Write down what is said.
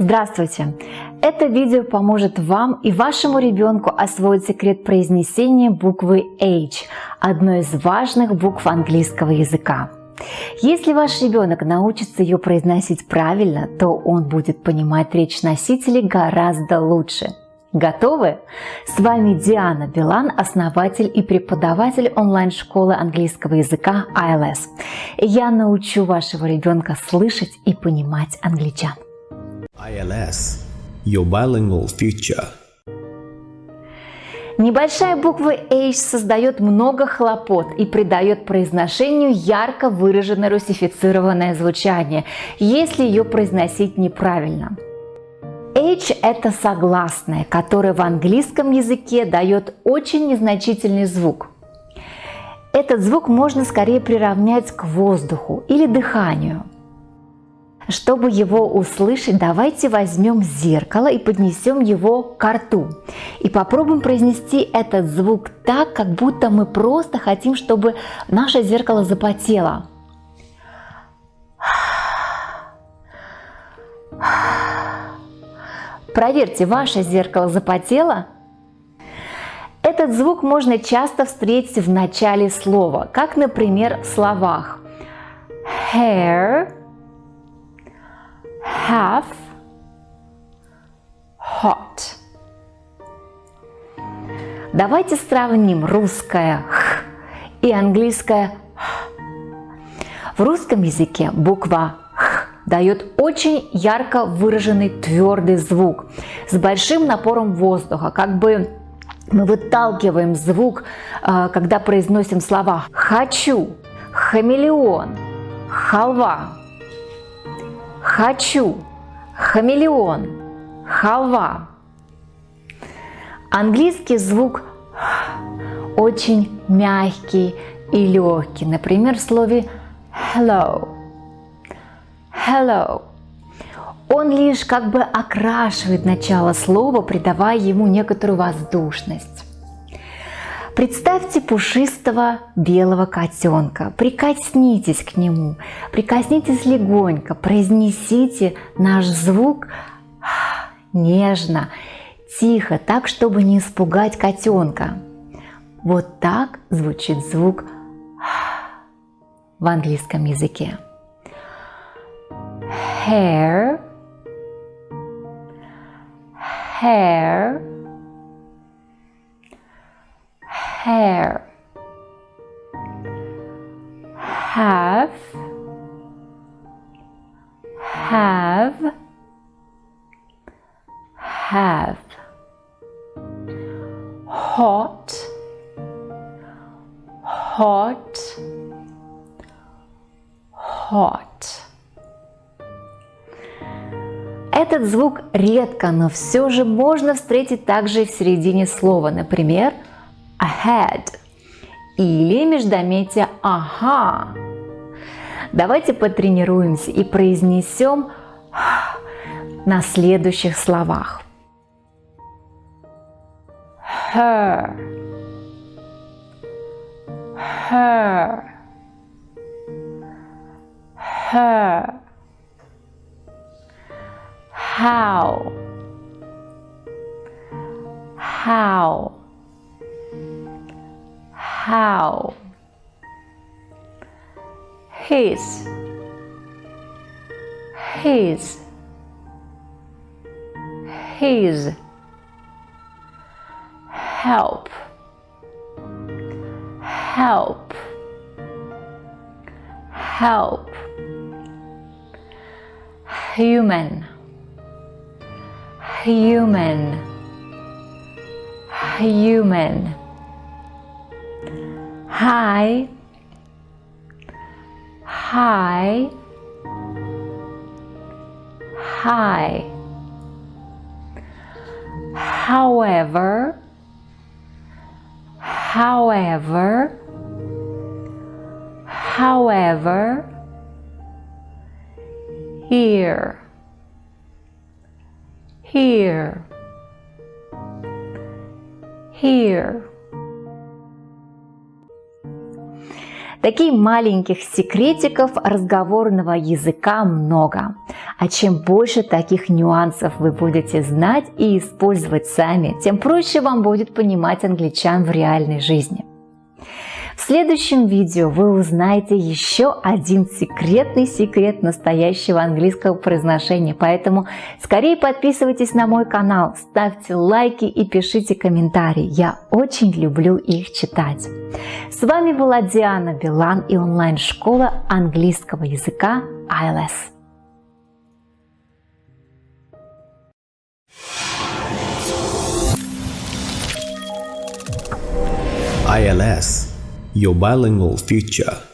Здравствуйте! Это видео поможет вам и вашему ребенку освоить секрет произнесения буквы H, одной из важных букв английского языка. Если ваш ребенок научится ее произносить правильно, то он будет понимать речь носителей гораздо лучше. Готовы? С вами Диана Билан, основатель и преподаватель онлайн-школы английского языка ILS. Я научу вашего ребенка слышать и понимать англичан. ILS – Your Bilingual Future. Небольшая буква H создает много хлопот и придает произношению ярко выраженное русифицированное звучание, если ее произносить неправильно. H – это согласное, которое в английском языке дает очень незначительный звук. Этот звук можно скорее приравнять к воздуху или дыханию – чтобы его услышать, давайте возьмем зеркало и поднесем его к рту. И попробуем произнести этот звук так, как будто мы просто хотим, чтобы наше зеркало запотело. Проверьте, ваше зеркало запотело? Этот звук можно часто встретить в начале слова, как, например, в словах hair, have, hot. Давайте сравним русское «х» и английское «х». В русском языке буква «х» дает очень ярко выраженный твердый звук с большим напором воздуха, как бы мы выталкиваем звук, э, когда произносим слова «хочу», «хамелеон», «халва», хочу, хамелеон, халва. Английский звук очень мягкий и легкий. Например, в слове hello. Hello. Он лишь как бы окрашивает начало слова, придавая ему некоторую воздушность. Представьте пушистого белого котенка, прикоснитесь к нему, прикоснитесь легонько, произнесите наш звук нежно, тихо, так, чтобы не испугать котенка. Вот так звучит звук в английском языке. Hair, hair, have have have hot hot hot Этот звук редко, но все же можно встретить также и в середине слова. Например, ahead или междометие ага. Давайте потренируемся и произнесем на следующих словах. Her, her, her, how, how, how his his his help. Help. Help. Human. Human. Human. Hi hi hi however however however here here here Таких маленьких секретиков разговорного языка много. А чем больше таких нюансов вы будете знать и использовать сами, тем проще вам будет понимать англичан в реальной жизни. В следующем видео вы узнаете еще один секретный секрет настоящего английского произношения, поэтому скорее подписывайтесь на мой канал, ставьте лайки и пишите комментарии, я очень люблю их читать. С вами была Диана Билан и онлайн-школа английского языка ILS. ILS, your bilingual future.